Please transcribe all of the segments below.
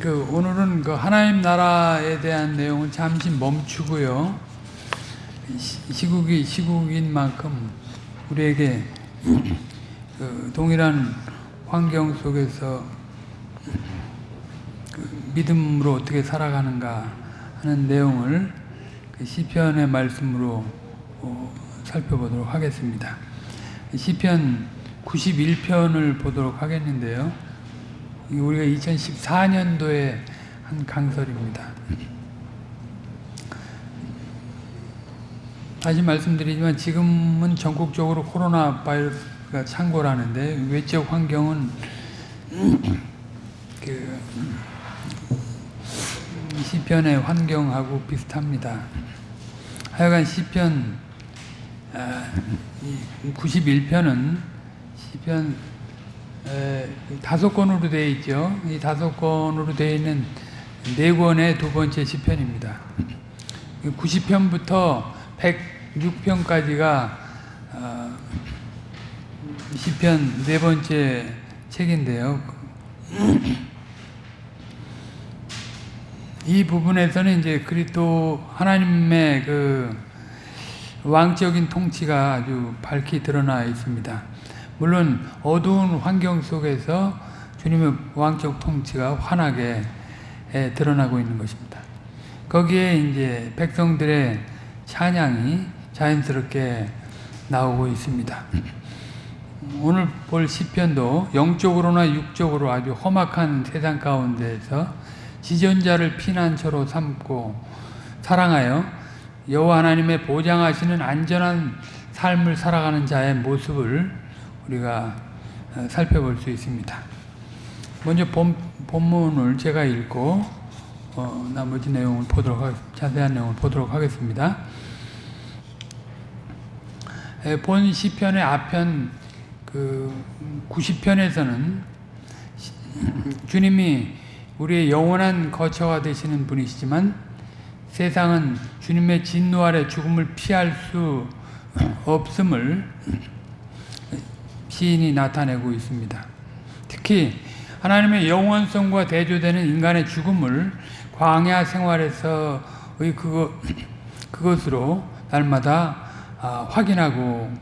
그 오늘은 그 하나님 나라에 대한 내용은 잠시 멈추고요. 시- 시국이 시국인 만큼 우리에게 그 동일한 환경 속에서 그 믿음으로 어떻게 살아가는가 하는 내용을 그 시편의 말씀으로 어, 살펴보도록 하겠습니다. 시편 91편을 보도록 하겠는데요. 우리가 2014년도에 한 강설입니다. 다시 말씀드리지만 지금은 전국적으로 코로나 바이러스가 창궐하는데 외적 환경은 그 시편의 환경하고 비슷합니다. 하여간 시편 91편은 시편 에, 다섯 권으로 되어 있죠. 이 다섯 권으로 되어 있는 네 권의 두 번째 시편입니다. 90편부터 106편까지가 어, 시편 네 번째 책인데요. 이 부분에서는 이제 그리스도 하나님의 그 왕적인 통치가 아주 밝히 드러나 있습니다. 물론 어두운 환경 속에서 주님의 왕적 통치가 환하게 에, 드러나고 있는 것입니다. 거기에 이제 백성들의 찬양이 자연스럽게 나오고 있습니다. 오늘 볼 시편도 영적으로나 육적으로 아주 험악한 세상 가운데에서 지존자를 피난처로 삼고 사랑하여 여호와 하나님의 보장하시는 안전한 삶을 살아가는 자의 모습을 우리가 어, 살펴볼 수 있습니다. 먼저 본, 본문을 제가 읽고 어, 나머지 내용을 보도록 하, 자세한 내용을 보도록 하겠습니다. 에, 본 시편의 앞편 그 90편에서는 주님이 우리의 영원한 거처가 되시는 분이시지만 세상은 주님의 진노 아래 죽음을 피할 수 없음을 시인이 나타내고 있습니다. 특히 하나님의 영원성과 대조되는 인간의 죽음을 광야 생활에서의 그거, 그것으로 날마다 아, 확인하고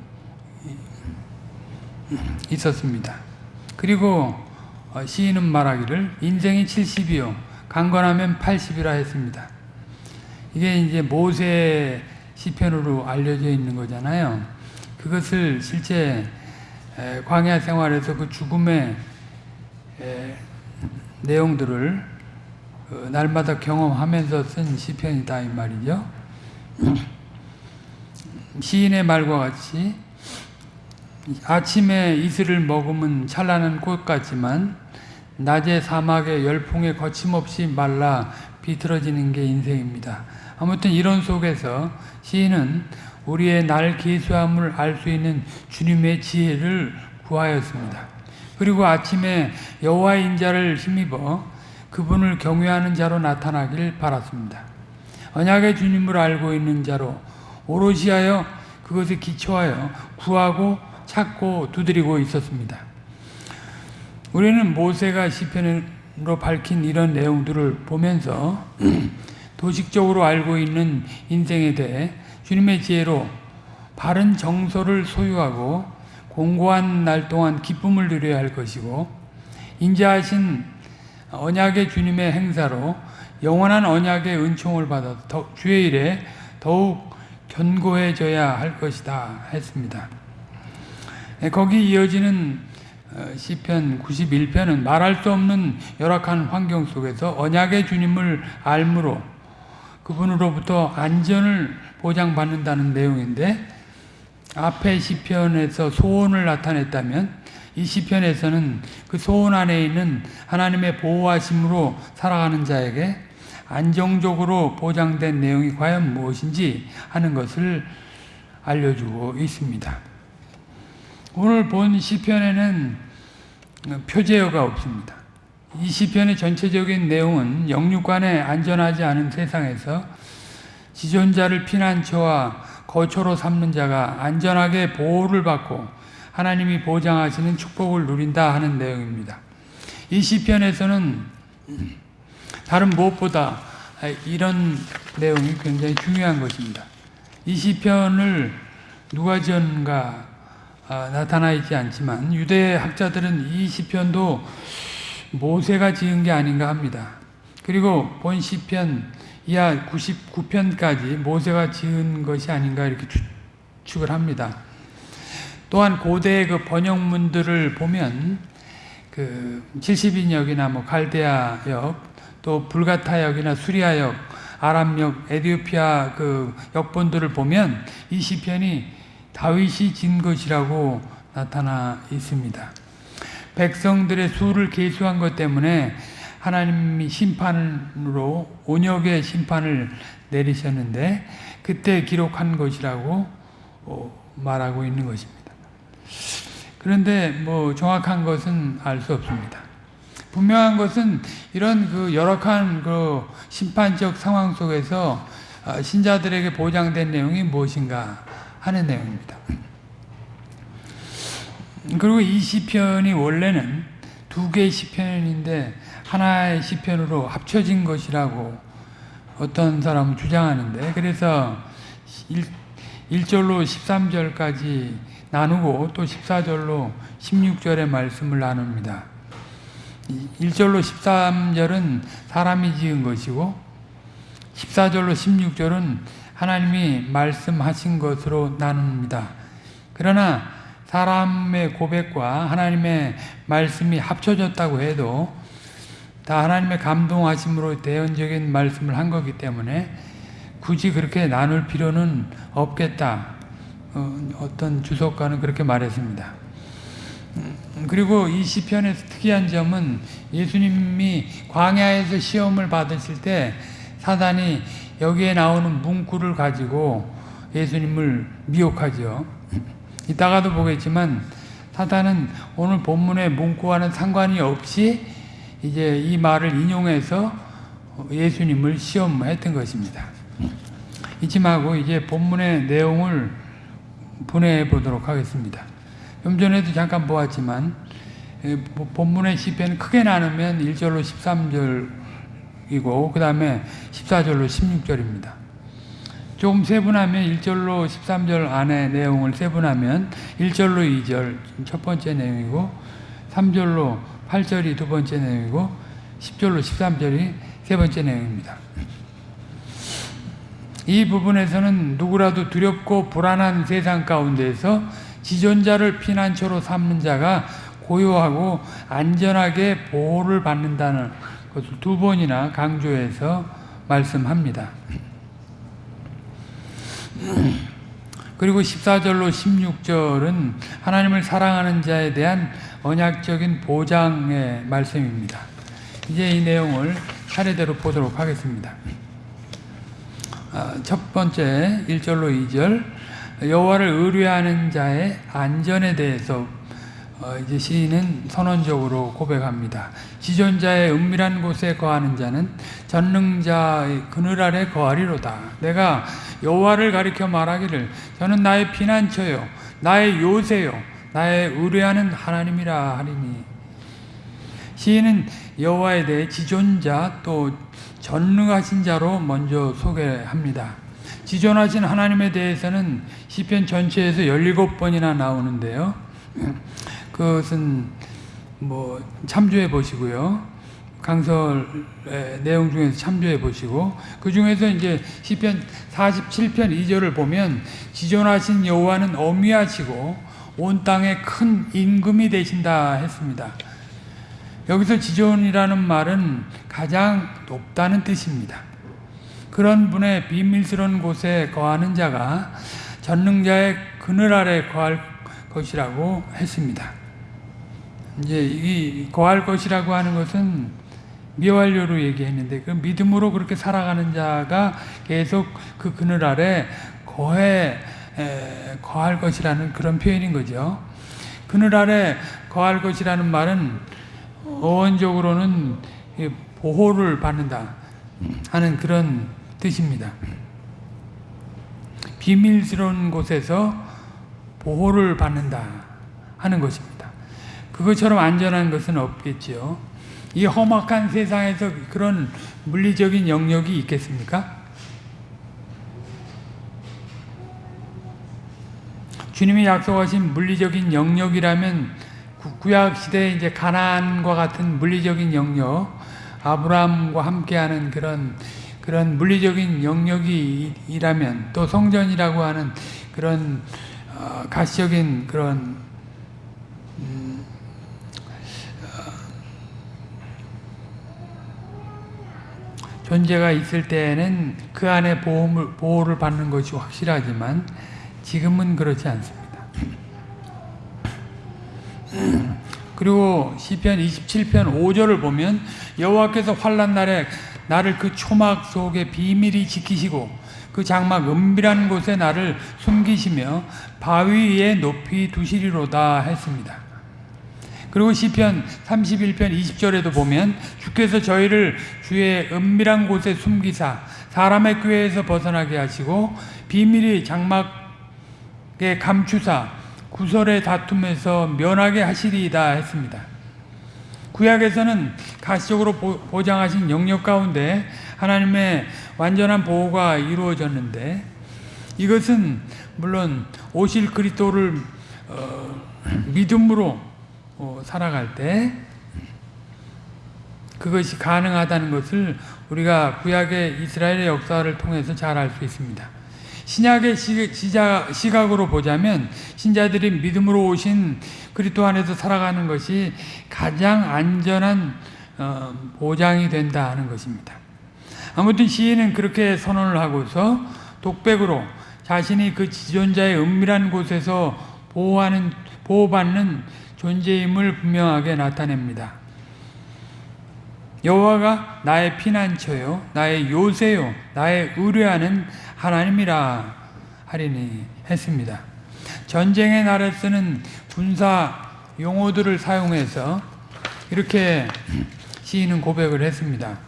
있었습니다. 그리고 어, 시인은 말하기를 인생이 70이요 강건하면 80이라 했습니다. 이게 이제 모세 시편으로 알려져 있는 거잖아요. 그것을 실제 광야 생활에서 그 죽음의 내용들을 어, 날마다 경험하면서 쓴 시편이다 이 말이죠. 시인의 말과 같이 아침에 이슬을 머금은 찬란한 꽃 같지만 낮에 사막의 열풍에 거침없이 말라 비틀어지는 게 인생입니다. 아무튼 이런 속에서 시인은 우리의 날 계수함을 알 수 있는 주님의 지혜를 구하였습니다. 그리고 아침에 여호와의 인자를 힘입어 그분을 경외하는 자로 나타나길 바랐습니다. 언약의 주님을 알고 있는 자로 오롯이 하여 그것에 기초하여 구하고 찾고 두드리고 있었습니다. 우리는 모세가 시편으로 밝힌 이런 내용들을 보면서 도식적으로 알고 있는 인생에 대해 주님의 지혜로 바른 정서를 소유하고 공고한 날 동안 기쁨을 누려야 할 것이고 인자하신 언약의 주님의 행사로 영원한 언약의 은총을 받아 주의 일에 더욱 견고해져야 할 것이다 했습니다. 거기 이어지는 시편 91편은 말할 수 없는 열악한 환경 속에서 언약의 주님을 알므로 그분으로부터 안전을 보장받는다는 내용인데 앞에 시편에서 소원을 나타냈다면 이 시편에서는 그 소원 안에 있는 하나님의 보호하심으로 살아가는 자에게 안정적으로 보장된 내용이 과연 무엇인지 하는 것을 알려주고 있습니다. 오늘 본 시편에는 표제어가 없습니다. 이 시편의 전체적인 내용은 영육간에 안전하지 않은 세상에서 지존자를 피난처와 거처로 삼는 자가 안전하게 보호를 받고 하나님이 보장하시는 축복을 누린다 하는 내용입니다. 이 시편에서는 다른 무엇보다 이런 내용이 굉장히 중요한 것입니다. 이 시편을 누가 지은가 아, 나타나 있지 않지만 유대 학자들은 이 시편도 모세가 지은 게 아닌가 합니다. 그리고 본 시편 이하 99편까지 모세가 지은 것이 아닌가 이렇게 추측을 합니다. 또한 고대의 그 번역문들을 보면 그 70인역이나 뭐 갈대아역 또 불가타역이나 수리아역 아람역 에디오피아 그 역본들을 보면 이 시편이 다윗이 진 것이라고 나타나 있습니다. 백성들의 수를 계수한 것 때문에 하나님이 심판으로 온역의 심판을 내리셨는데 그때 기록한 것이라고 어, 말하고 있는 것입니다. 그런데 뭐 정확한 것은 알 수 없습니다. 분명한 것은 이런 그 열악한 그 심판적 상황 속에서 어, 신자들에게 보장된 내용이 무엇인가 하는 내용입니다. 그리고 이 시편이 원래는 두 개의 시편인데 하나의 시편으로 합쳐진 것이라고 어떤 사람은 주장하는데 그래서 1, 절로 13절까지 나누고 또 14절로 16절의 말씀을 나눕니다. 1절로 13절은 사람이 지은 것이고 14절로 16절은 하나님이 말씀하신 것으로 나눕니다. 그러나 사람의 고백과 하나님의 말씀이 합쳐졌다고 해도 다 하나님의 감동하심으로 대연적인 말씀을 한 거기 때문에 굳이 그렇게 나눌 필요는 없겠다. 어, 떤 주석가는 그렇게 말했습니다. 음, 그리고 이 시편에서 특이한 점은 예수님이 광야에서 시험을 받으실 때 사단이 여기에 나오는 문구를 가지고 예수님을 미혹하죠. 이따가도 보겠지만 사단은 오늘 본문의 문구와는 상관이 없이 이제 이 말을 인용해서 예수님을 시험했던 것입니다. 말고 이제 본문의 내용을 분해해 보도록 하겠습니다. 좀 전에도 잠깐 보았지만 본문의 시편 크게 나누면 1절로 13절이고 그 다음에 14절로 16절입니다. 조금 세분하면 1절로 13절 안에 내용을 세분하면 1절로 2절 첫 번째 내용이고 3절로 8절이 두 번째 내용이고 10절로 13절이 세 번째 내용입니다. 이 부분에서는 누구라도 두렵고 불안한 세상 가운데서 지존자를 피난처로 삼는 자가 고요하고 안전하게 보호를 받는다는 것을 두 번이나 강조해서 말씀합니다. 그리고 14절로 16절은 하나님을 사랑하는 자에 대한 언약적인 보장의 말씀입니다. 이제 이 내용을 차례대로 보도록 하겠습니다. 아, 첫 번째 1절로 2절 여호와를 의뢰하는 자의 안전에 대해서 어, 이제 시인은 선언적으로 고백합니다. 지존자의 은밀한 곳에 거하는 자는 전능자의 그늘 아래 거하리로다. 내가 여호와를 가리켜 말하기를 저는 나의 피난처요 나의 요새요 나의 의뢰하는 하나님이라 하리니 시인은 여호와에 대해 지존자 또 전능하신 자로 먼저 소개합니다. 지존하신 하나님에 대해서는 시편 전체에서 17번이나 나오는데요. 그것은 뭐 참조해 보시고요. 강설 내용 중에서 참조해 보시고 그 중에서 이제 시편 47편 2절을 보면 지존하신 여호와는 어미하시고 온 땅에 큰 임금이 되신다 했습니다. 여기서 지존이라는 말은 가장 높다는 뜻입니다. 그런 분의 비밀스러운 곳에 거하는 자가 전능자의 그늘 아래 거할 것이라고 했습니다. 이제 이 거할 것이라고 하는 것은 미완료로 얘기했는데 그 믿음으로 그렇게 살아가는 자가 계속 그 그늘 아래 거해 에, 거할 것이라는 그런 표현인 거죠. 그늘 아래 거할 것이라는 말은 어원적으로는 보호를 받는다 하는 그런 뜻입니다. 비밀스러운 곳에서 보호를 받는다 하는 것입니다. 그것처럼 안전한 것은 없겠지요. 이 험악한 세상에서 그런 물리적인 영역이 있겠습니까? 주님이 약속하신 물리적인 영역이라면 구약 시대에 이제 가나안과 같은 물리적인 영역, 아브라함과 함께하는 그런 그런 물리적인 영역이라면 또 성전이라고 하는 그런 어, 가시적인 그런 존재가 있을 때에는 그 안에 보호를, 보호를 받는 것이 확실하지만 지금은 그렇지 않습니다. 그리고 시편 27편 5절을 보면 여호와께서 환난 날에 나를 그 초막 속에 비밀히 지키시고 그 장막 은밀한 곳에 나를 숨기시며 바위 위에 높이 두시리로다 했습니다. 그리고 시편 31편 20절에도 보면 주께서 저희를 주의 은밀한 곳에 숨기사 사람의 꾀에서 벗어나게 하시고 비밀이 장막에 감추사 구설의 다툼에서 면하게 하시리이다 했습니다. 구약에서는 가시적으로 보장하신 영역 가운데 하나님의 완전한 보호가 이루어졌는데 이것은 물론 오실 그리스도를 어, 믿음으로 어, 살아갈 때 그것이 가능하다는 것을 우리가 구약의 이스라엘의 역사를 통해서 잘 알 수 있습니다. 신약의 시각 으로 보자면 신자들이 믿음으로 오신 그리스도 안에서 살아가는 것이 가장 안전한 어, 보장이 된다 하는 것입니다. 아무튼 시인은 그렇게 선언을 하고서 독백으로 자신이 그 지존자의 은밀한 곳에서 보호하는 보호받는 존재임을 분명하게 나타냅니다. 여호와가 나의 피난처요, 나의 요새요, 나의 의뢰하는 하나님이라 하리니 했습니다. 전쟁의 날에 쓰는 군사 용어들을 사용해서 이렇게 시인은 고백을 했습니다.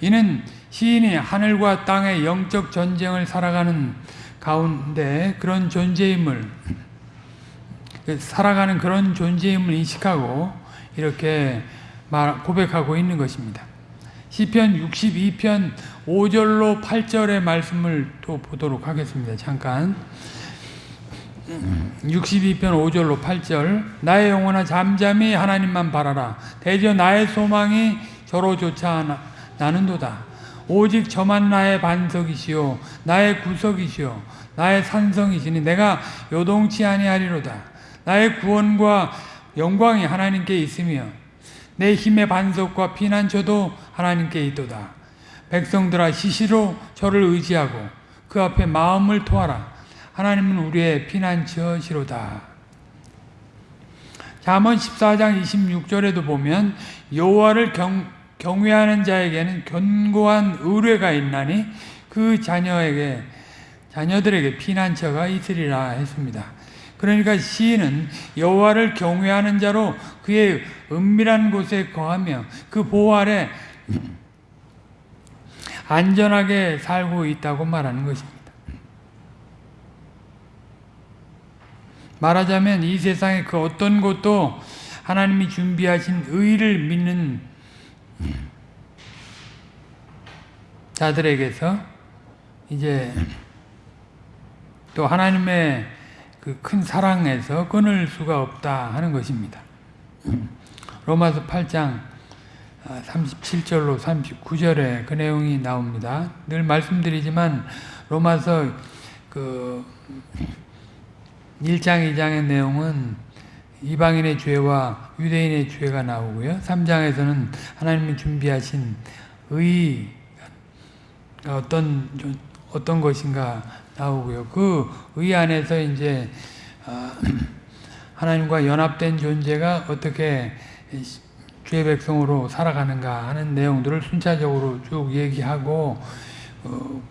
이는 시인이 하늘과 땅의 영적 전쟁을 살아가는 가운데 그런 존재임을 살아가는 그런 존재임을 인식하고 이렇게 고백하고 있는 것입니다. 시편 62편 5절로 8절의 말씀을 또 보도록 하겠습니다. 잠깐. 62편 5절로 8절 나의 영혼아 잠잠히 하나님만 바라라 대저 나의 소망이 저로조차 나는도다 오직 저만 나의 반석이시요 나의 구석이시요 나의 산성이시니 내가 요동치 아니하리로다 나의 구원과 영광이 하나님께 있으며 내 힘의 반석과 피난처도 하나님께 있도다. 백성들아 시시로 저를 의지하고 그 앞에 마음을 토하라. 하나님은 우리의 피난처시로다. 잠언 14장 26절에도 보면 여호와를 경, 경외하는 자에게는 견고한 의뢰가 있나니 그 자녀에게 자녀들에게 피난처가 있으리라 했습니다. 그러니까 시인은 여호와를 경외하는 자로 그의 은밀한 곳에 거하며 그 보호 아래 안전하게 살고 있다고 말하는 것입니다. 말하자면 이 세상의 그 어떤 곳도 하나님이 준비하신 의를 믿는 자들에게서 이제 또 하나님의 그 큰 사랑에서 끊을 수가 없다 하는 것입니다. 로마서 8장 37절로 39절에 그 내용이 나옵니다. 늘 말씀드리지만 로마서 그 1장, 2장의 내용은 이방인의 죄와 유대인의 죄가 나오고요. 3장에서는 하나님이 준비하신 의 어떤 어떤 것인가 나오고요. 그 의 안에서 이제 어, 하나님과 연합된 존재가 어떻게 주의 백성으로 살아가는가 하는 내용들을 순차적으로 쭉 얘기하고 어,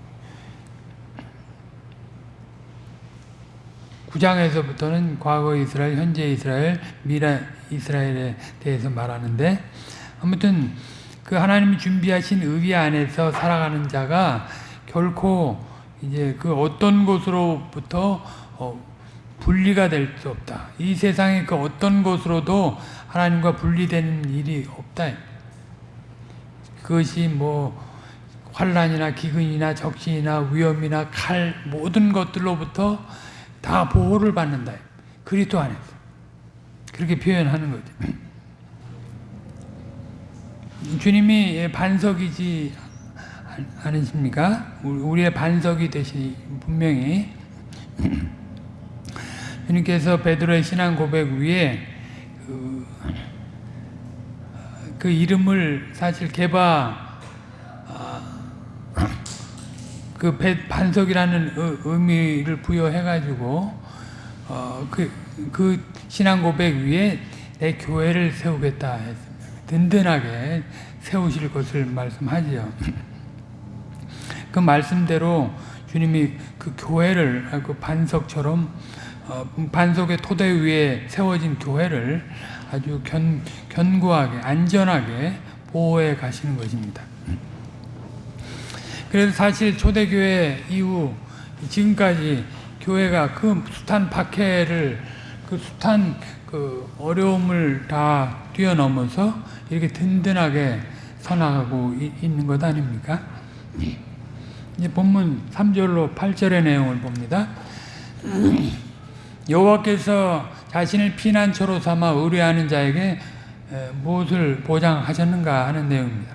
9장에서부터는 과거 이스라엘, 현재 이스라엘, 미래 이스라엘에 대해서 말하는데 아무튼 그 하나님이 준비하신 의비 안에서 살아가는 자가 결코 이제 그 어떤 곳으로부터 어, 분리가 될 수 없다. 이 세상의 그 어떤 것으로도 하나님과 분리되는 일이 없다. 그것이 뭐 환란이나 기근이나 적신이나 위험이나 칼 모든 것들로부터 다 보호를 받는다. 그리스도 안에서 그렇게 표현하는 거죠. 주님이 반석이지 않으십니까? 우리의 반석이 되시 분명히 주님께서 베드로의 신앙 고백 위에 그, 그 이름을 사실 개바 그 반석이라는 의미를 부여해가지고 어, 그, 그 신앙 고백 위에 내 교회를 세우겠다 했습니다. 든든하게 세우실 것을 말씀하지요. 그 말씀대로 주님이 그 교회를 그 반석처럼 어, 반석의 토대 위에 세워진 교회를 아주 견, 견고하게 안전하게 보호해 가시는 것입니다. 그래서 사실 초대교회 이후 지금까지 교회가 그 숱한 박해를 그 숱한 그 어려움을 다 뛰어넘어서 이렇게 든든하게 서나가고 있는 것 아닙니까? 이제 본문 3절로 8절의 내용을 봅니다. 여호와께서 자신을 피난처로 삼아 의뢰하는 자에게 무엇을 보장하셨는가 하는 내용입니다.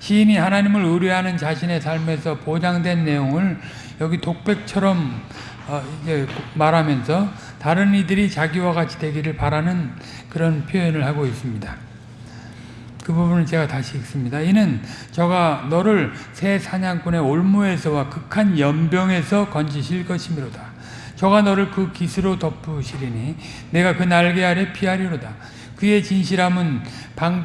시인이 하나님을 의뢰하는 자신의 삶에서 보장된 내용을 여기 독백처럼 어, 이제 말하면서 다른 이들이 자기와 같이 되기를 바라는 그런 표현을 하고 있습니다. 그 부분을 제가 다시 읽습니다. 이는 저가 너를 새 사냥꾼의 올무에서와 극한 연병에서 건지실 것이미로다. 저가 너를 그 깃으로 덮으시리니 내가 그 날개 아래 피하리로다. 그의 진실함은 방,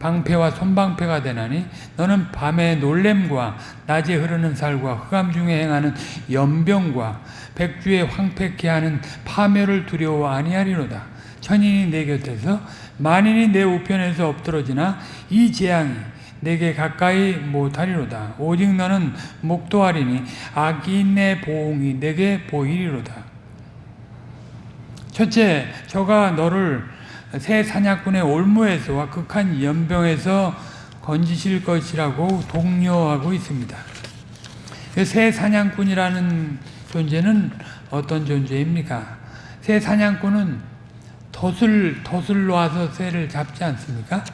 방패와 손방패가 되나니 너는 밤의 놀램과 낮에 흐르는 살과 흑암 중에 행하는 연병과 백주에 황폐케 하는 파멸을 두려워 아니하리로다. 천인이 내 곁에서 만인이 내 우편에서 엎드러지나 이 재앙이 내게 가까이 못하리로다. 오직 너는 목도하리니 악인의 보응이 내게 보이리로다. 첫째, 저가 너를 새 사냥꾼의 올무에서와 극한 연병에서 건지실 것이라고 독려하고 있습니다. 새 사냥꾼이라는 존재는 어떤 존재입니까? 새 사냥꾼은 덫을, 덫을 놓아서 새를 잡지 않습니까?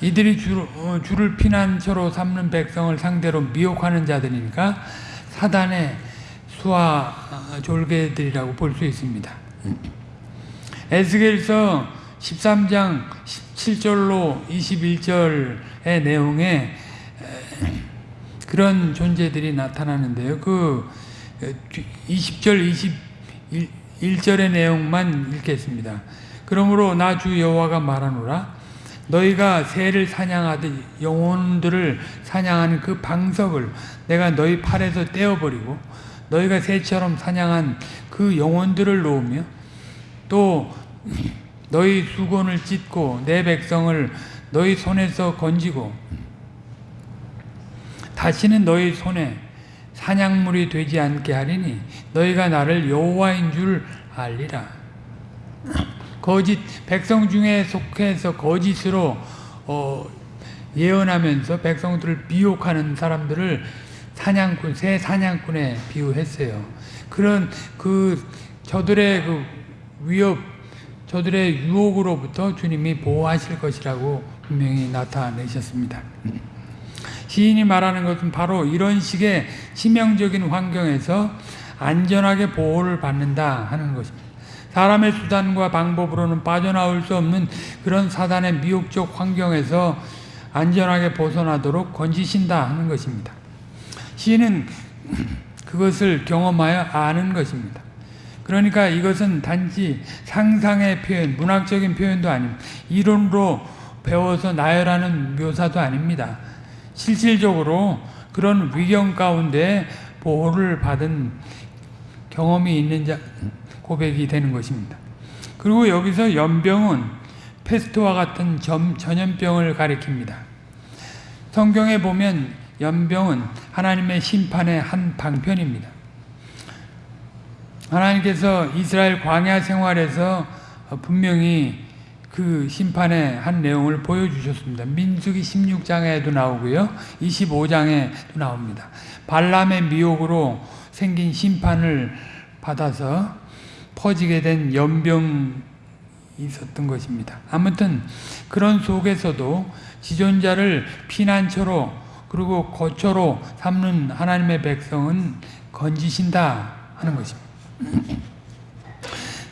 이들이 주, 어, 주를 피난처로 삼는 백성을 상대로 미혹하는 자들이니까 사단의 수화 어, 졸개들이라고 볼 수 있습니다. 에스겔서 13장 17절로 21절의 내용에 그런 존재들이 나타나는데요. 그 20절, 21 절의 내용만 읽겠습니다. 그러므로 나 주 여호와가 말하노라 너희가 새를 사냥하듯 영혼들을 사냥하는 그 방석을 내가 너희 팔에서 떼어버리고 너희가 새처럼 사냥한 그 영혼들을 놓으며 또 너희 수건을 찢고 내 백성을 너희 손에서 건지고 다시는 너희 손에 사냥물이 되지 않게 하리니 너희가 나를 여호와인 줄 알리라. 거짓 백성 중에 속해서 거짓으로 어, 예언하면서 백성들을 미혹하는 사람들을 사냥꾼 새 사냥꾼에 비유했어요. 그런 그 저들의 그 위협 저들의 유혹으로부터 주님이 보호하실 것이라고 분명히 나타내셨습니다. 시인이 말하는 것은 바로 이런 식의 치명적인 환경에서 안전하게 보호를 받는다 하는 것입니다. 사람의 수단과 방법으로는 빠져나올 수 없는 그런 사단의 미혹적 환경에서 안전하게 벗어나도록 건지신다 하는 것입니다. 시인은 그것을 경험하여 아는 것입니다. 그러니까 이것은 단지 상상의 표현, 문학적인 표현도 아닙니다. 이론으로 배워서 나열하는 묘사도 아닙니다. 실질적으로 그런 위경 가운데 보호를 받은 경험이 있는 자, 고백이 되는 것입니다. 그리고 여기서 연병은 페스트와 같은 점, 전염병을 가리킵니다. 성경에 보면 연병은 하나님의 심판의 한 방편입니다. 하나님께서 이스라엘 광야 생활에서 분명히 그 심판의 한 내용을 보여주셨습니다. 민수기 16장에도 나오고요. 25장에도 나옵니다. 발람의 미혹으로 생긴 심판을 받아서 퍼지게 된 연병이 있었던 것입니다. 아무튼 그런 속에서도 지존자를 피난처로 그리고 거처로 삼는 하나님의 백성은 건지신다 하는 것입니다.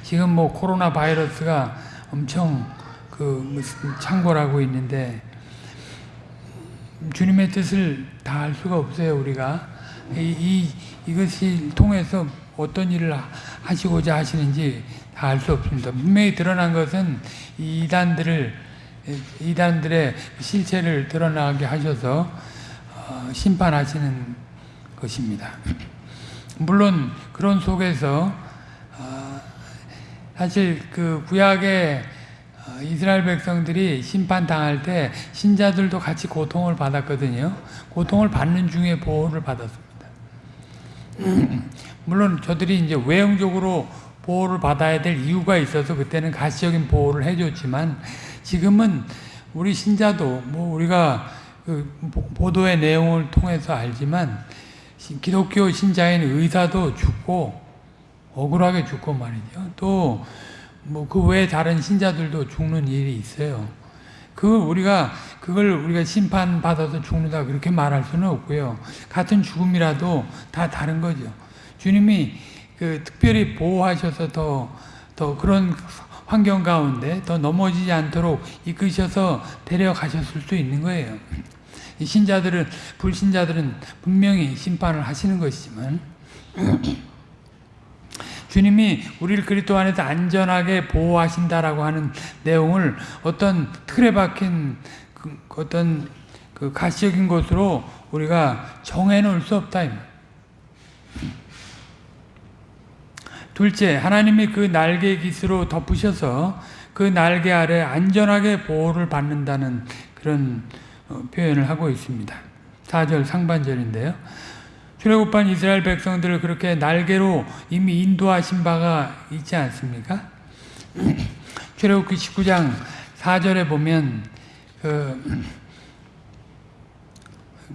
지금 뭐 코로나 바이러스가 엄청 그 무슨 창궐하고 있는데 주님의 뜻을 다 알 수가 없어요 우리가 이, 이 이것이 통해서 어떤 일을 하시고자 하시는지 다 알 수 없습니다. 분명히 드러난 것은 이 이단들을 이단들의 실체를 드러나게 하셔서 어, 심판하시는 것입니다. 물론 그런 속에서 어, 사실 그 구약의 어, 이스라엘 백성들이 심판 당할 때 신자들도 같이 고통을 받았거든요. 고통을 받는 중에 보호를 받았습니다. 물론 저들이 이제 외형적으로 보호를 받아야 될 이유가 있어서 그때는 가시적인 보호를 해줬지만 지금은 우리 신자도 뭐 우리가 그 보도의 내용을 통해서 알지만 기독교 신자인 의사도 죽고 억울하게 죽고 말이죠. 또 뭐 그 외에 다른 신자들도 죽는 일이 있어요. 그걸 우리가 그걸 우리가 심판 받아서 죽는다 그렇게 말할 수는 없고요. 같은 죽음이라도 다 다른 거죠. 주님이 그 특별히 보호하셔서 더, 더 그런 환경 가운데 더 넘어지지 않도록 이끄셔서 데려가셨을 수 있는 거예요. 신자들은, 불신자들은 분명히 심판을 하시는 것이지만, 주님이 우리를 그리스도 안에서 안전하게 보호하신다라고 하는 내용을 어떤 틀에 박힌 그 어떤 그 가시적인 것으로 우리가 정해 놓을 수 없다. 둘째, 하나님이 그 날개 깃으로 덮으셔서 그 날개 아래 안전하게 보호를 받는다는 그런 어, 표현을 하고 있습니다. 4절 상반절인데요. 출애굽한 이스라엘 백성들을 그렇게 날개로 이미 인도하신 바가 있지 않습니까? 출애굽기 19장 4절에 보면 그,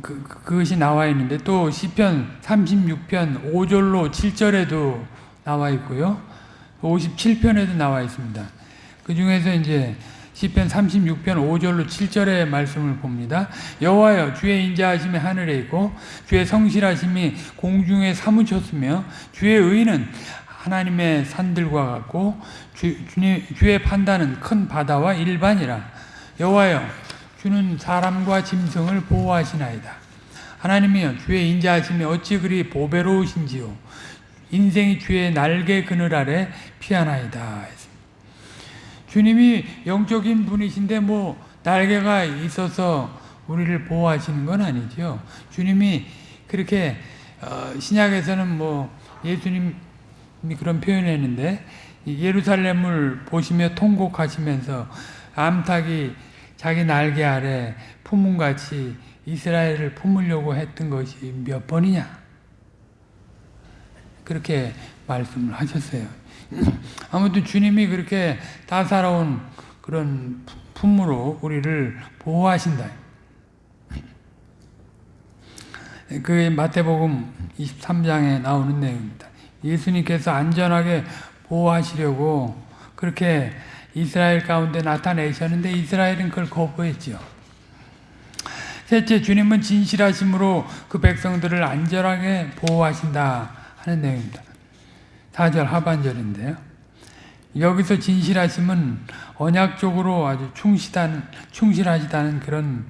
그, 그것이 나와 있는데 또 시편 36편 5절로 7절에도 나와 있고요. 57편에도 나와 있습니다. 그 중에서 이제 시편 36편 5절로 7절의 말씀을 봅니다. 여호와여 주의 인자하심이 하늘에 있고 주의 성실하심이 공중에 사무쳤으며 주의 의는 하나님의 산들과 같고 주, 주의 판단은 큰 바다와 일반이라 여호와여 주는 사람과 짐승을 보호하시나이다. 하나님이여 주의 인자하심이 어찌 그리 보배로우신지요 인생이 주의 날개 그늘 아래 피하나이다. 주님이 영적인 분이신데 뭐 날개가 있어서 우리를 보호하시는 건 아니죠. 주님이 그렇게 어, 신약에서는 뭐 예수님이 그런 표현했는데 예루살렘을 보시며 통곡하시면서 암탉이 자기 날개 아래 품은같이 이스라엘을 품으려고 했던 것이 몇 번이냐 그렇게 말씀을 하셨어요. 아무튼 주님이 그렇게 따사로운 그런 품으로 우리를 보호하신다. 그 마태복음 23장에 나오는 내용입니다. 예수님께서 안전하게 보호하시려고 그렇게 이스라엘 가운데 나타내셨는데 이스라엘은 그걸 거부했죠. 셋째, 주님은 진실하심으로 그 백성들을 안전하게 보호하신다 하는 내용입니다. 4절 하반절인데요. 여기서 진실하심은 언약적으로 아주 충실한, 충실하시다는 그런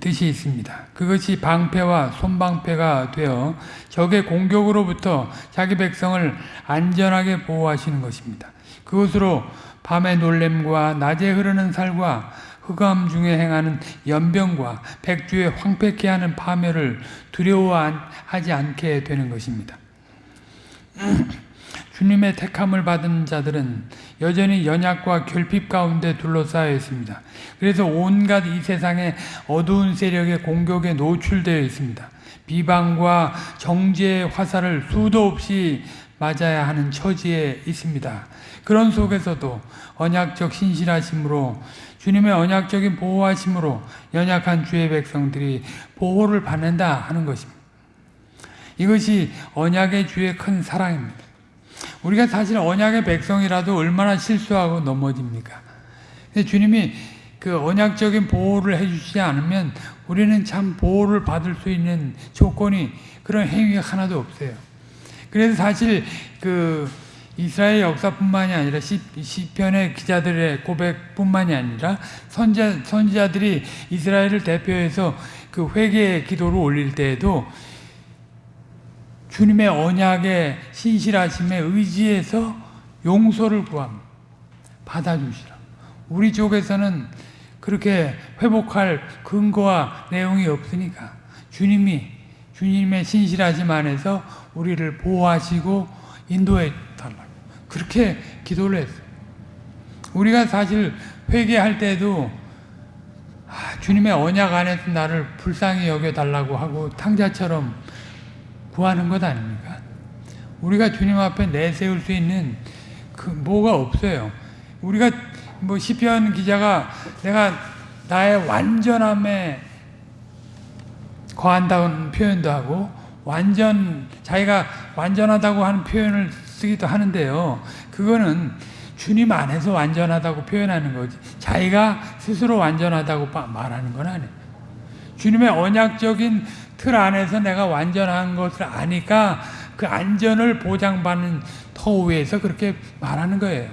뜻이 있습니다. 그것이 방패와 손방패가 되어 적의 공격으로부터 자기 백성을 안전하게 보호하시는 것입니다. 그것으로 밤의 놀램과 낮에 흐르는 살과 흑암 중에 행하는 연병과 백주에 황폐케 하는 파멸을 두려워하지 않게 되는 것입니다. 주님의 택함을 받은 자들은 여전히 연약과 결핍 가운데 둘러싸여 있습니다. 그래서 온갖 이 세상의 어두운 세력의 공격에 노출되어 있습니다. 비방과 정죄의 화살을 수도 없이 맞아야 하는 처지에 있습니다. 그런 속에서도 언약적 신실하심으로 주님의 언약적인 보호하심으로 연약한 주의 백성들이 보호를 받는다 하는 것입니다. 이것이 언약의 주의 큰 사랑입니다. 우리가 사실 언약의 백성이라도 얼마나 실수하고 넘어집니까? 근데 주님이 그 언약적인 보호를 해주시지 않으면 우리는 참 보호를 받을 수 있는 조건이 그런 행위가 하나도 없어요. 그래서 사실 그 이스라엘 역사뿐만이 아니라 시, 시편의 기자들의 고백뿐만이 아니라 선자, 선지자들이 이스라엘을 대표해서 그 회개의 기도를 올릴 때에도 주님의 언약의 신실하심에 의지해서 용서를 구합니다. 받아주시라. 우리 쪽에서는 그렇게 회복할 근거와 내용이 없으니까 주님이 주님의 신실하심 안에서 우리를 보호하시고 인도해 달라고 그렇게 기도를 했어요. 우리가 사실 회개할 때도 아, 주님의 언약 안에서 나를 불쌍히 여겨달라고 하고 탕자처럼 구하는 것 아닙니까? 우리가 주님 앞에 내세울 수 있는 그 뭐가 없어요. 우리가 뭐 시편 기자가 내가 나의 완전함에 거한다는 표현도 하고 완전 자기가 완전하다고 하는 표현을 쓰기도 하는데요. 그거는 주님 안에서 완전하다고 표현하는 거지. 자기가 스스로 완전하다고 말하는 건 아니에요. 주님의 언약적인 틀 안에서 내가 완전한 것을 아니까 그 안전을 보장받는 터 위에서 그렇게 말하는 거예요.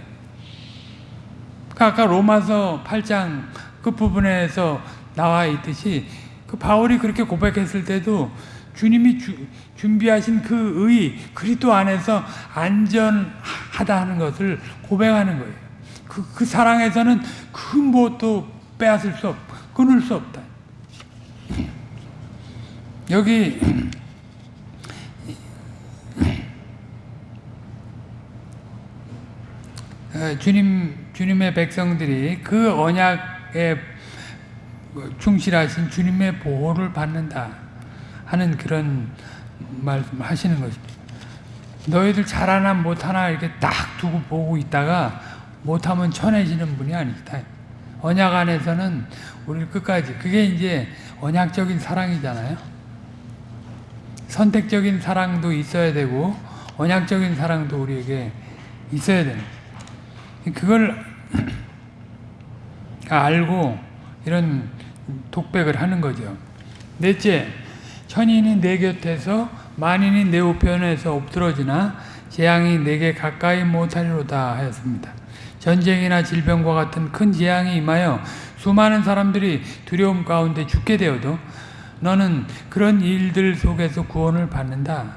그러니까 아까 로마서 8장 끝부분에서 나와 있듯이 그 바울이 그렇게 고백했을 때도 주님이 주, 준비하신 그 의, 그리스도 안에서 안전하다 하는 것을 고백하는 거예요. 그, 그 사랑에서는 그 무엇도 빼앗을 수 없, 끊을 수 없다. 여기 어, 주님 주님의 백성들이 그 언약에 충실하신 주님의 보호를 받는다 하는 그런 말씀하시는 것입니다. 너희들 잘하나 못하나 이렇게 딱 두고 보고 있다가 못하면 천해지는 분이 아니다. 언약 안에서는 우리를 끝까지 그게 이제 언약적인 사랑이잖아요. 선택적인 사랑도 있어야 되고 언약적인 사랑도 우리에게 있어야 되는 그걸 알고 이런 독백을 하는 거죠. 넷째, 천인이 내 곁에서 만인이 내 우편에서 엎드러지나 재앙이 내게 가까이 못하리로다 하였습니다. 전쟁이나 질병과 같은 큰 재앙이 임하여 수많은 사람들이 두려움 가운데 죽게 되어도 너는 그런 일들 속에서 구원을 받는다.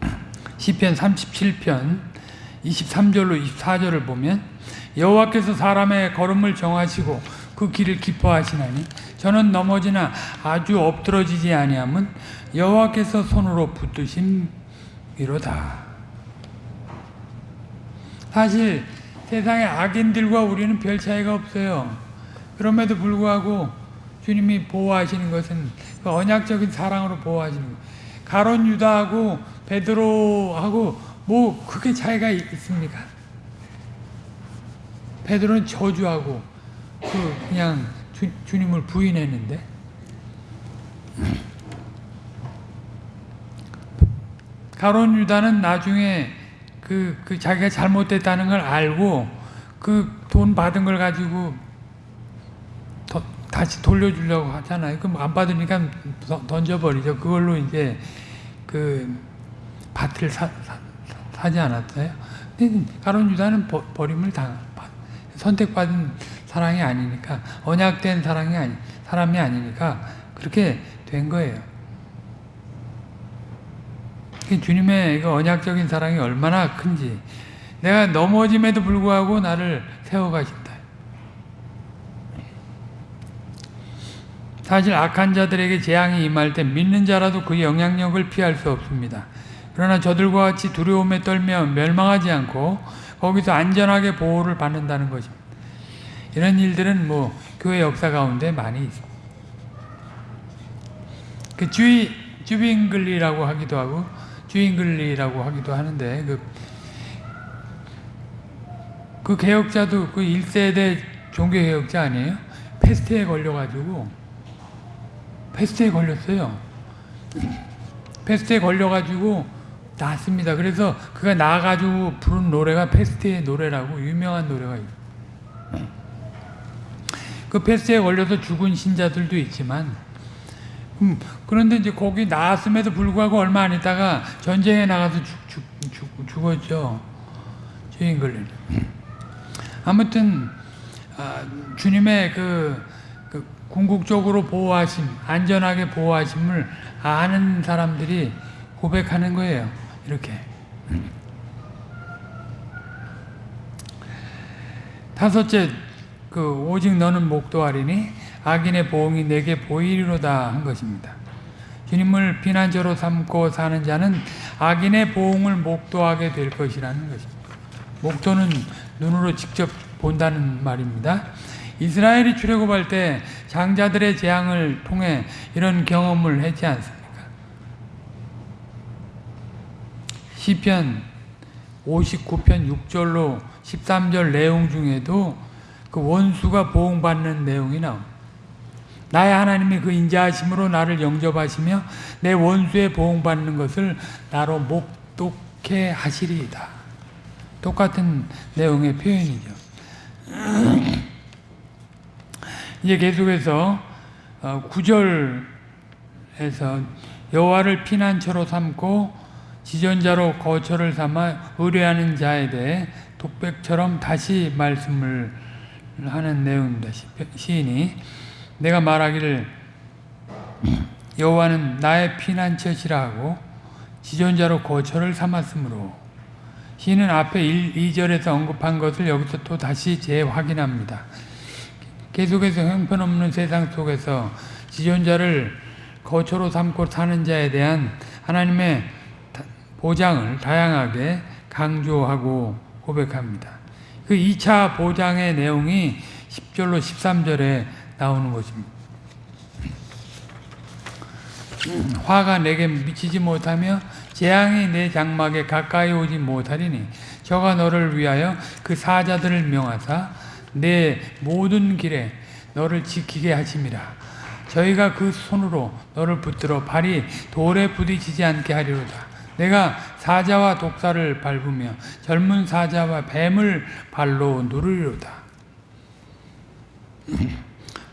시편 37편 23절로 24절을 보면 여호와께서 사람의 걸음을 정하시고 그 길을 기뻐하시나니 저는 넘어지나 아주 엎드러지지 아니함은 여호와께서 손으로 붙드신 이로다. 사실 세상의 악인들과 우리는 별 차이가 없어요. 그럼에도 불구하고 주님이 보호하시는 것은 그 언약적인 사랑으로 보호하시는 거예요. 가론 유다하고 베드로하고 뭐 그게 차이가 있습니까? 베드로는 저주하고 그 그냥 주, 주님을 부인했는데 가론 유다는 나중에 그, 그 자기가 잘못됐다는 걸 알고 그 돈 받은 걸 가지고 다시 돌려주려고 하잖아요. 그럼 안 받으니까 던져버리죠. 그걸로 이제 그 밭을 사, 사, 지 않았어요. 근데 가론 유다는 버, 버림을 당 선택받은 사랑이 아니니까 언약된 사랑이 아니 사람이 아니니까 그렇게 된 거예요. 주님의 그 언약적인 사랑이 얼마나 큰지 내가 넘어짐에도 불구하고 나를 세워가신다. 사실 악한 자들에게 재앙이 임할 때 믿는 자라도 그 영향력을 피할 수 없습니다. 그러나 저들과 같이 두려움에 떨며 멸망하지 않고 거기서 안전하게 보호를 받는다는 것입니다. 이런 일들은 뭐 교회 역사 가운데 많이 있습니다. 그 주의 쭈빙글리라고 하기도 하고 주잉글리라고 하기도 하는데 그, 그 개혁자도 그 1세대 종교개혁자 아니에요? 페스트에 걸려가지고 페스트에 걸렸어요. 페스트에 걸려가지고 나았습니다. 그래서 그가 나가지고 부른 노래가 페스트의 노래라고 유명한 노래가 있어요. 그 페스트에 걸려서 죽은 신자들도 있지만 음, 그런데 이제 거기 나왔음에도 불구하고 얼마 안 있다가 전쟁에 나가서 죽, 죽, 죽, 죽었죠. 주인글리는. 아무튼 아, 주님의 그, 그 궁극적으로 보호하심, 안전하게 보호하심을 아는 사람들이 고백하는 거예요. 이렇게. 다섯째, 그 오직 너는 목도하리니 악인의 보응이 내게 보이리로다 한 것입니다. 주님을 피난처로 삼고 사는 자는 악인의 보응을 목도하게 될 것이라는 것입니다. 목도는 눈으로 직접 본다는 말입니다. 이스라엘이 출애굽할 때 장자들의 재앙을 통해 이런 경험을 했지 않습니까? 시편 59편 6절로 13절 내용 중에도 그 원수가 보응받는 내용이 나옵니다. 나의 하나님이 그 인자하심으로 나를 영접하시며 내 원수의 보응받는 것을 나로 목독해 하시리이다. 똑같은 내용의 표현이죠. 이제 계속해서 9절에서 여호와를 피난처로 삼고 지존자로 거처를 삼아 의뢰하는 자에 대해 독백처럼 다시 말씀을 하는 내용입니다. 시인이 내가 말하기를 여호와는 나의 피난처시라 하고 지존자로 거처를 삼았으므로 시인은 앞에 1, 2절에서 언급한 것을 여기서 또 다시 재확인합니다. 계속해서 형편없는 세상 속에서 지존자를 거처로 삼고 사는 자에 대한 하나님의 보장을 다양하게 강조하고 고백합니다. 그 2차 보장의 내용이 10절로 13절에 나오는 것입니다. 화가 내게 미치지 못하며 재앙이 내 장막에 가까이 오지 못하리니 저가 너를 위하여 그 사자들을 명하사 내 모든 길에 너를 지키게 하심이라 저희가 그 손으로 너를 붙들어 발이 돌에 부딪히지 않게 하리로다. 내가 사자와 독사를 밟으며 젊은 사자와 뱀을 발로 누르리로다.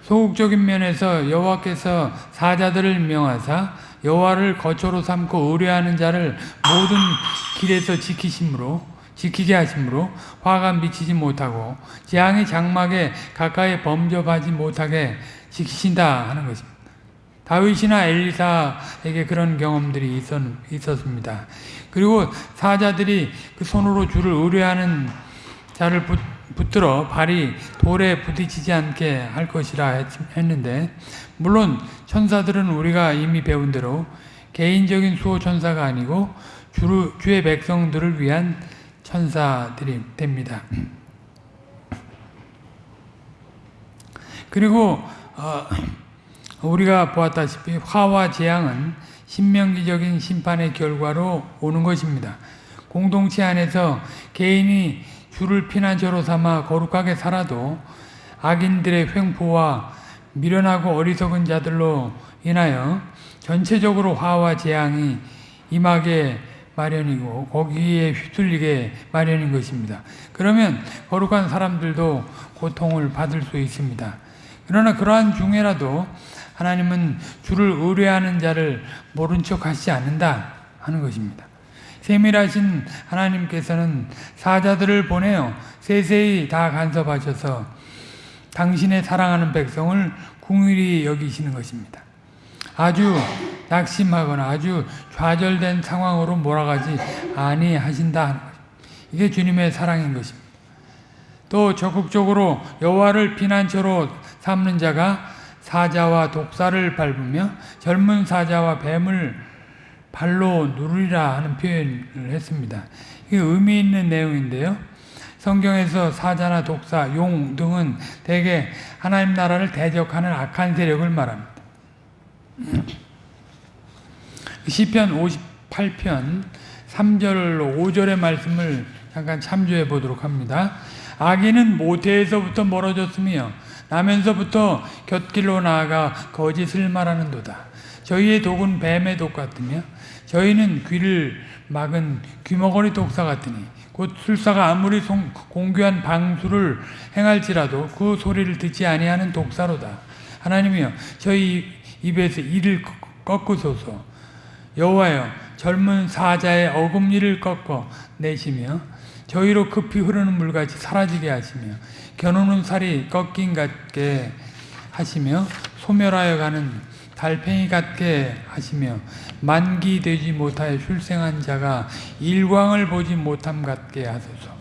소극적인 면에서 여호와께서 사자들을 명하사 여호와를 거처로 삼고 의뢰하는 자를 모든 길에서 지키심으로 지키게 하심으로 화가 미치지 못하고 재앙의 장막에 가까이 범접하지 못하게 지키신다 하는 것입니다. 다윗이나 엘리사에게 그런 경험들이 있었, 있었습니다. 그리고 사자들이 그 손으로 주를 의뢰하는 자를 붙, 붙들어 발이 돌에 부딪히지 않게 할 것이라 했는데 물론 천사들은 우리가 이미 배운 대로 개인적인 수호 천사가 아니고 주, 주의 백성들을 위한 천사들이 됩니다. 그리고 어, 우리가 보았다시피 화와 재앙은 신명기적인 심판의 결과로 오는 것입니다. 공동체 안에서 개인이 주를 피난처로 삼아 거룩하게 살아도 악인들의 횡포와 미련하고 어리석은 자들로 인하여 전체적으로 화와 재앙이 임하게 마련이고 거기에 휘둘리게 마련인 것입니다. 그러면 거룩한 사람들도 고통을 받을 수 있습니다. 그러나 그러한 중에라도 하나님은 주를 의뢰하는 자를 모른 척 하시지 않는다 하는 것입니다. 세밀하신 하나님께서는 사자들을 보내어 세세히 다 간섭하셔서 당신의 사랑하는 백성을 궁일이 여기시는 것입니다. 아주 낙심하거나 아주 좌절된 상황으로 몰아가지 아니하신다. 이게 주님의 사랑인 것입니다. 또 적극적으로 여호와를 피난처로 삼는 자가 사자와 독사를 밟으며 젊은 사자와 뱀을 발로 누르리라 하는 표현을 했습니다. 이게 의미 있는 내용인데요. 성경에서 사자나 독사, 용 등은 대개 하나님 나라를 대적하는 악한 세력을 말합니다. 시편 58편 3절로 5절의 말씀을 잠깐 참조해 보도록 합니다. 악인은 모태에서부터 멀어졌으며 나면서부터 곁길로 나아가 거짓을 말하는 도다. 저희의 독은 뱀의 독 같으며 저희는 귀를 막은 귀머거리 독사 같으니 곧 술사가 아무리 송, 공교한 방수를 행할지라도 그 소리를 듣지 아니하는 독사로다. 하나님이여 저희 입에서 이를 꺾으소서. 여호와여 젊은 사자의 어금니를 꺾어 내시며 저희로 급히 흐르는 물같이 사라지게 하시며 겨누는 살이 꺾인 같게 하시며 소멸하여 가는 달팽이 같게 하시며 만기 되지 못하여 출생한 자가 일광을 보지 못함 같게 하소서.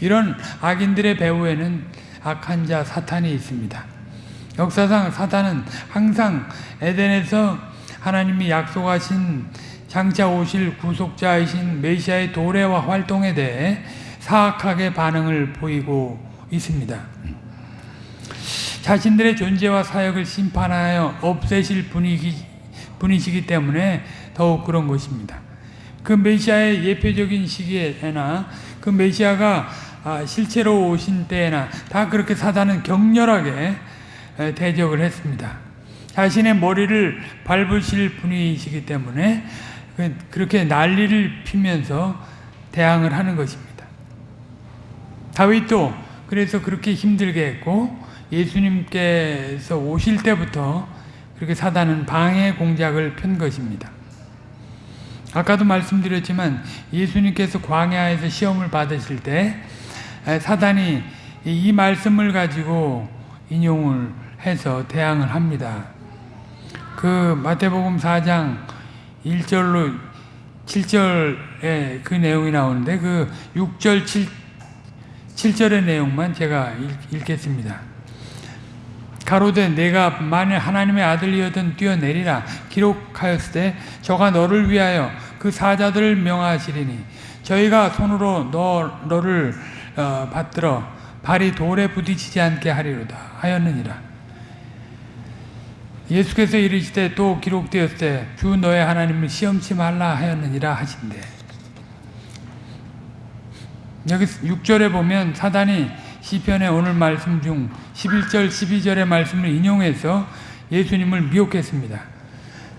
이런 악인들의 배후에는 악한 자 사탄이 있습니다. 역사상 사탄은 항상 에덴에서 하나님이 약속하신 장차 오실 구속자이신 메시아의 도래와 활동에 대해 사악하게 반응을 보이고 있습니다. 자신들의 존재와 사역을 심판하여 없애실 분이기, 분이시기 때문에 더욱 그런 것입니다. 그 메시아의 예표적인 시기에나 그 메시아가 아, 실제로 오신 때에나 다 그렇게 사단은 격렬하게 대적을 했습니다. 자신의 머리를 밟으실 분이시기 때문에 그, 그렇게 난리를 피면서 대항을 하는 것입니다. 다윗도 그래서 그렇게 힘들게 했고 예수님께서 오실 때부터 그렇게 사단은 방해 공작을 편 것입니다. 아까도 말씀드렸지만 예수님께서 광야에서 시험을 받으실 때 사단이 이 말씀을 가지고 인용을 해서 대항을 합니다. 그 마태복음 4장 1절로 7절에 그 내용이 나오는데 그 6절 7, 7절의 내용만 제가 읽, 겠습니다 가로되 내가 만일 하나님의 아들이었던 뛰어내리라 기록하였을 때 저가 너를 위하여 그 사자들을 명하시리니 저희가 손으로 너, 너를 어, 받들어 발이 돌에 부딪히지 않게 하리로다 하였느니라 예수께서 이르시되 또 기록되었을 때주 너의 하나님을 시험치 말라 하였느니라 하신대 여기 6절에 보면 사단이 시편의 오늘 말씀 중 11절 12절의 말씀을 인용해서 예수님을 미혹했습니다.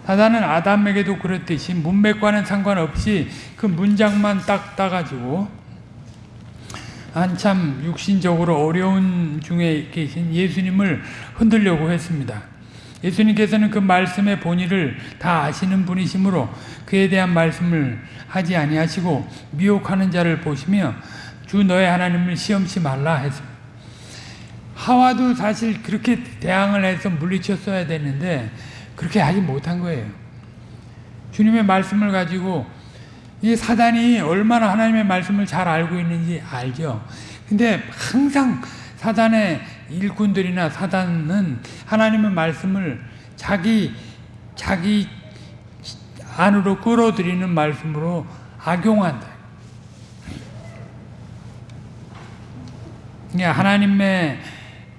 사단은 아담에게도 그랬듯이 문맥과는 상관없이 그 문장만 딱 따가지고 한참 육신적으로 어려운 중에 계신 예수님을 흔들려고 했습니다. 예수님께서는 그 말씀의 본의를 다 아시는 분이시므로 그에 대한 말씀을 하지 아니하시고 미혹하는 자를 보시며 주 너의 하나님을 시험치 말라 했습니다. 하와도 사실 그렇게 대항을 해서 물리쳤어야 되는데 그렇게 하지 못한 거예요. 주님의 말씀을 가지고 이 사단이 얼마나 하나님의 말씀을 잘 알고 있는지 알죠. 근데 항상 사단의 일꾼들이나 사단은 하나님의 말씀을 자기 자기 안으로 끌어들이는 말씀으로 악용한다. 하나님의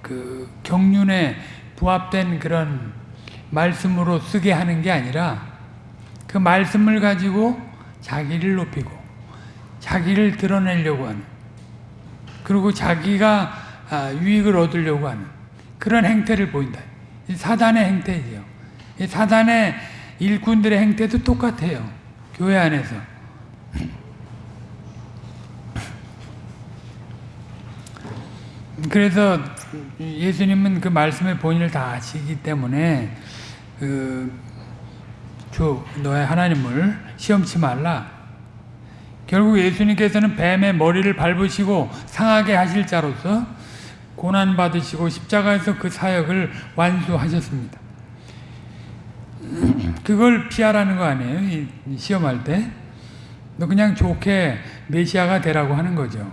그 경륜에 부합된 그런 말씀으로 쓰게 하는 게 아니라 그 말씀을 가지고 자기를 높이고 자기를 드러내려고 하는 그리고 자기가 아, 유익을 얻으려고 하는 그런 행태를 보인다. 사단의 행태지요. 사단의 일꾼들의 행태도 똑같아요. 교회 안에서. 그래서 예수님은 그 말씀의 본의를 다 아시기 때문에 그 주 너의 하나님을 시험치 말라. 결국 예수님께서는 뱀의 머리를 밟으시고 상하게 하실 자로서 고난 받으시고 십자가에서 그 사역을 완수하셨습니다. 그걸 피하라는 거 아니에요? 시험할 때. 너 그냥 좋게 메시아가 되라고 하는 거죠.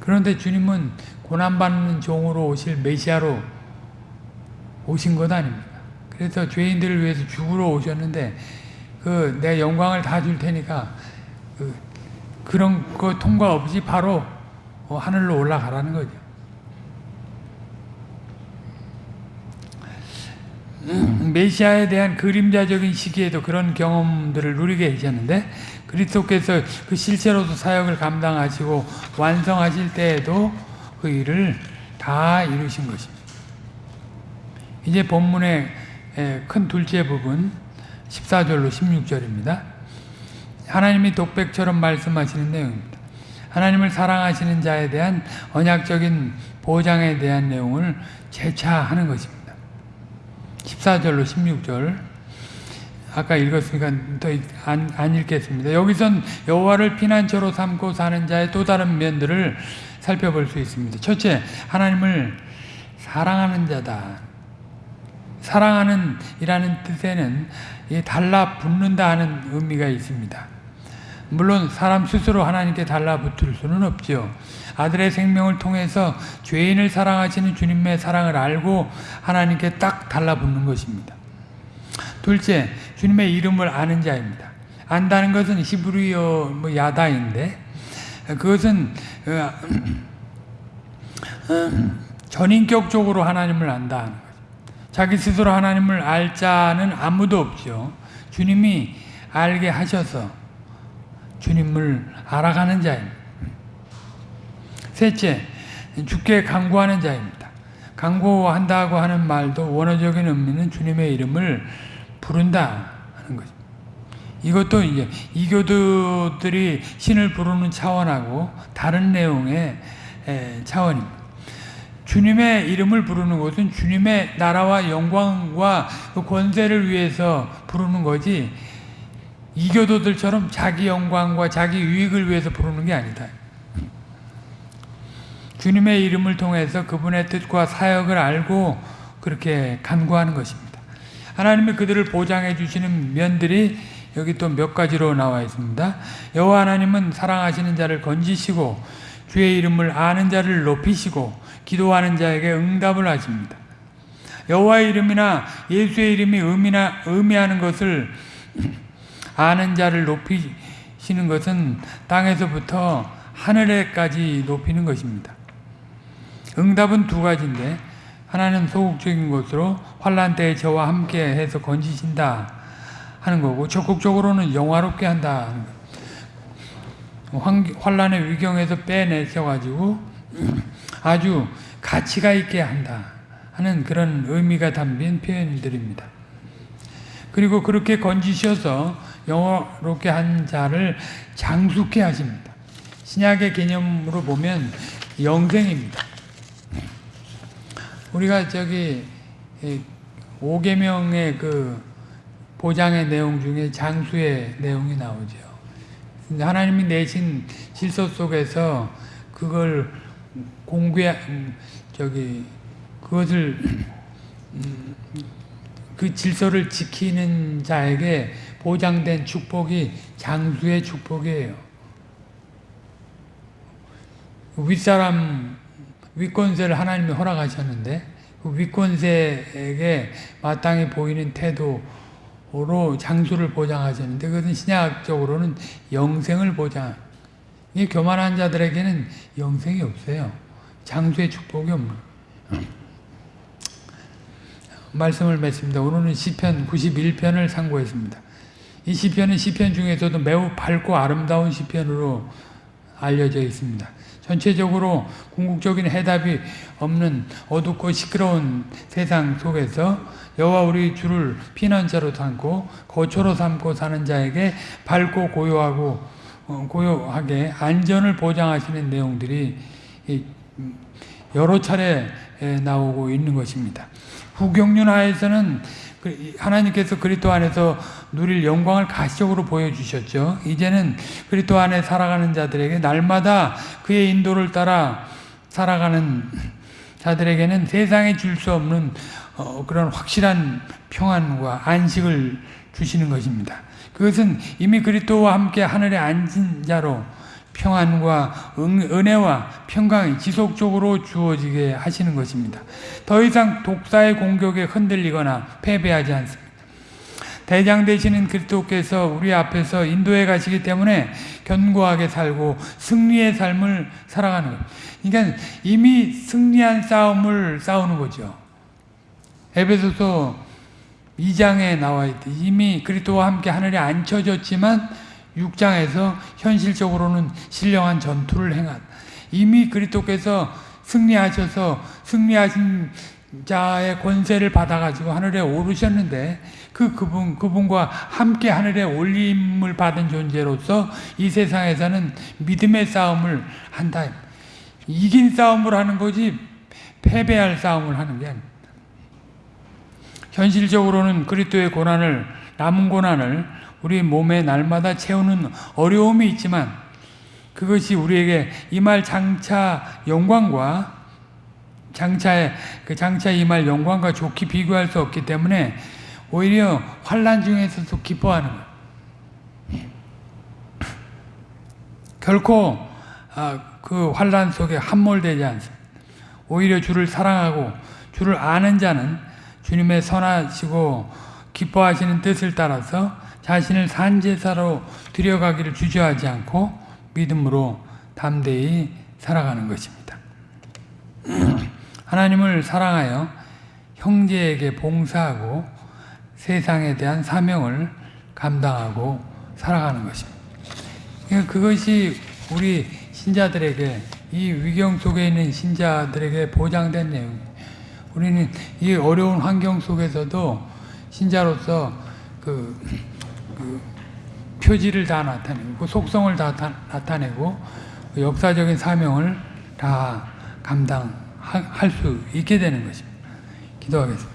그런데 주님은 고난받는 종으로 오실 메시아로 오신 것 아닙니까? 그래서 죄인들을 위해서 죽으러 오셨는데 그 내 영광을 다 줄 테니까 그 그런 거 통과 없이 바로 어, 하늘로 올라가라는 거죠. 메시아에 대한 그림자적인 시기에도 그런 경험들을 누리게 되셨는데 그리스도께서 그 실제로도 사역을 감당하시고 완성하실 때에도 그 일을 다 이루신 것입니다. 이제 본문의 큰 둘째 부분 14절로 16절입니다. 하나님이 독백처럼 말씀하시는 내용입니다. 하나님을 사랑하시는 자에 대한 언약적인 보장에 대한 내용을 재차 하는 것입니다. 14절로 16절 아까 읽었으니까 더안 안 읽겠습니다. 여기선 여호와를 피난처로 삼고 사는 자의 또 다른 면들을 살펴볼 수 있습니다. 첫째, 하나님을 사랑하는 자다. 사랑하는 이라는 뜻에는 달라붙는다 하는 의미가 있습니다. 물론 사람 스스로 하나님께 달라붙을 수는 없죠. 아들의 생명을 통해서 죄인을 사랑하시는 주님의 사랑을 알고 하나님께 딱 달라붙는 것입니다. 둘째, 주님의 이름을 아는 자입니다. 안다는 것은 히브리어 뭐 야다인데 그것은 어, 전인격적으로 하나님을 안다. 자기 스스로 하나님을 알 자는 아무도 없죠. 주님이 알게 하셔서 주님을 알아가는 자입니다. 셋째, 주께 강구하는 자입니다. 강구한다고 하는 말도 원어적인 의미는 주님의 이름을 부른다 하는 거죠. 이것도 이제 이교도들이 신을 부르는 차원하고 다른 내용의 차원입니다. 주님의 이름을 부르는 것은 주님의 나라와 영광과 그 권세를 위해서 부르는 거지 이교도들처럼 자기 영광과 자기 유익을 위해서 부르는 게 아니다. 주님의 이름을 통해서 그분의 뜻과 사역을 알고 그렇게 간구하는 것입니다. 하나님이 그들을 보장해 주시는 면들이 여기 또 몇 가지로 나와 있습니다. 여호와 하나님은 사랑하시는 자를 건지시고 주의 이름을 아는 자를 높이시고 기도하는 자에게 응답을 하십니다. 여호와의 이름이나 예수의 이름이 의미나 의미하는 것을 아는 자를 높이시는 것은 땅에서부터 하늘에까지 높이는 것입니다. 응답은 두 가지인데 하나는 소극적인 것으로 환란 때에 저와 함께 해서 건지신다 하는 거고 적극적으로는 영화롭게 한다. 환란의 위경에서 빼내셔가지고 아주 가치가 있게 한다 하는 그런 의미가 담긴 표현들입니다. 그리고 그렇게 건지셔서 영어롭게 한 자를 장숙해 하십니다. 신약의 개념으로 보면 영생입니다. 우리가 저기 5계명의 그 보장의 내용 중에 장수의 내용이 나오죠. 하나님이 내신 질서 속에서 그걸 공개 음, 저기 그것을 음, 그 질서를 지키는 자에게 보장된 축복이 장수의 축복이에요. 윗사람 윗권세를 하나님이 허락하셨는데 그 윗권세에게 마땅히 보이는 태도로 장수를 보장하셨는데 그것은 신약적으로는 영생을 보장 이 교만한 자들에게는 영생이 없어요. 장수의 축복이 없는 말씀을 맺습니다. 오늘은 시편 91편을 상고했습니다. 이 시편은 시편 중에서도 매우 밝고 아름다운 시편으로 알려져 있습니다. 전체적으로 궁극적인 해답이 없는 어둡고 시끄러운 세상 속에서 여호와 우리 주를 피난자로 삼고 거처로 삼고 사는 자에게 밝고 고요하고 어, 고요하게 안전을 보장하시는 내용들이 여러 차례 나오고 있는 것입니다. 후경륜하에서는 그 하나님께서 그리스도 안에서 누릴 영광을 가시적으로 보여주셨죠. 이제는 그리스도 안에 살아가는 자들에게 날마다 그의 인도를 따라 살아가는 자들에게는 세상에 줄 수 없는 어, 그런 확실한 평안과 안식을 주시는 것입니다. 그것은 이미 그리스도와 함께 하늘에 앉은 자로 평안과 은 혜와 평강이 지속적으로 주어지게 하시는 것입니다. 더 이상 독사의 공격에 흔들리거나 패배하지 않습니다. 대장 되시는 그리스도께서 우리 앞에서 인도해 가시기 때문에 견고하게 살고 승리의 삶을 살아가는 것. 그러니까 이미 승리한 싸움을 싸우는 거죠. 에베소서 2장에 나와 있듯 이미 그리스도와 함께 하늘에 앉혀졌지만 6장에서 현실적으로는 신령한 전투를 행한 이미 그리스도께서 승리하셔서 승리하신 자의 권세를 받아가지고 하늘에 오르셨는데 그 그분 그분과 함께 하늘에 올림을 받은 존재로서 이 세상에서는 믿음의 싸움을 한다. 이긴 싸움을 하는 거지 패배할 싸움을 하는 게 아닙니다. 현실적으로는 그리스도의 고난을 남은 고난을 우리 몸에 날마다 채우는 어려움이 있지만 그것이 우리에게 이말 장차 영광과 장차의 그 장차 이말 영광과 좋게 비교할 수 없기 때문에 오히려 환란 중에서도 기뻐하는. 예. 결코 아, 그 환란 속에 함몰되지 않습니다. 오히려 주를 사랑하고 주를 아는 자는 주님의 선하시고 기뻐하시는 뜻을 따라서 자신을 산제사로 들여가기를 주저하지 않고 믿음으로 담대히 살아가는 것입니다. 하나님을 사랑하여 형제에게 봉사하고 세상에 대한 사명을 감당하고 살아가는 것입니다. 그러니까 그것이 우리 신자들에게 이 위경 속에 있는 신자들에게 보장된 내용입니다. 우리는 이 어려운 환경 속에서도 신자로서 그, 그 표지를 다 나타내고 그 속성을 다 나타내고 그 역사적인 사명을 다 감당할 수 있게 되는 것입니다. 기도하겠습니다.